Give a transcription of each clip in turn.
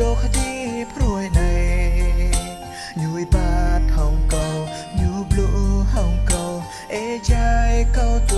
ដូរគ្នាព្រួយណៃញួយបាត់ហងកោញូប្លូហងកោអេចាយកោ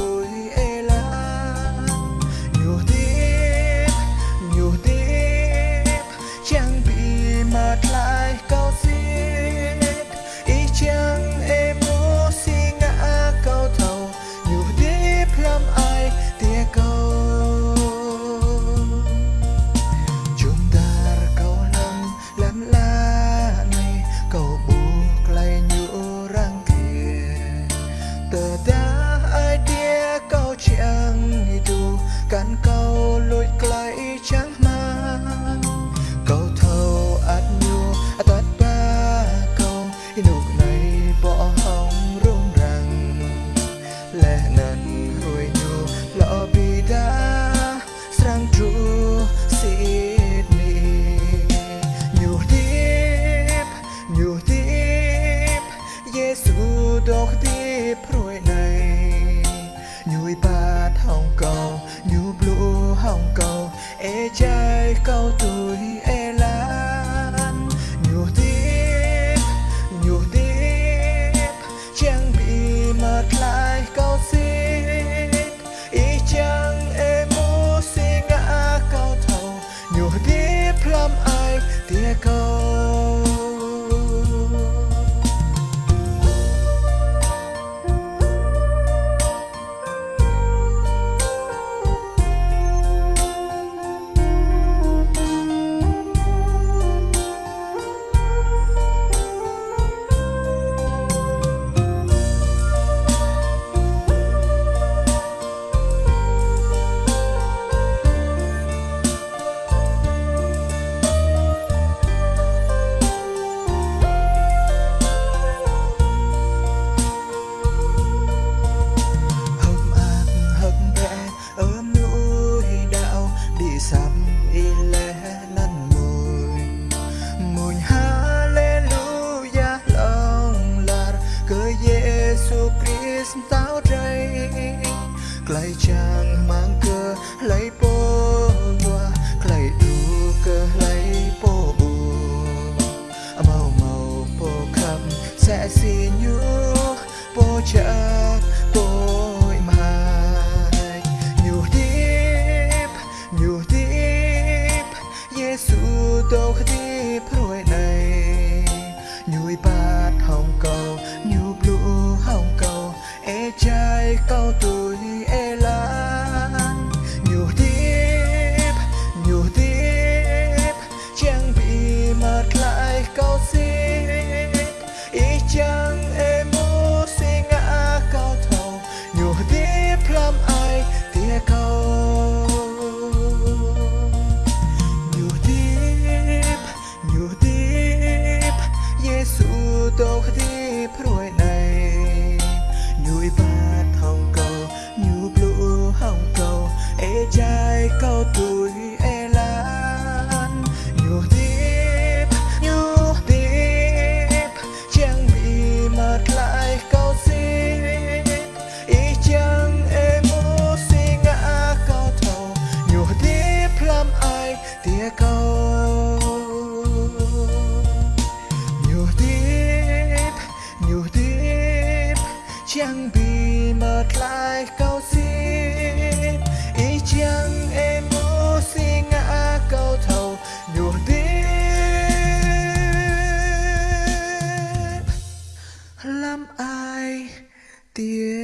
hồng cầu ê trai cao tuổi tao đây Clay chàng mang cơ, lấy bố qua Clay đủ cơ, lấy bố bùa. Màu màu bố khắp sẽ xin nhu so do Jesus, doorgediend. the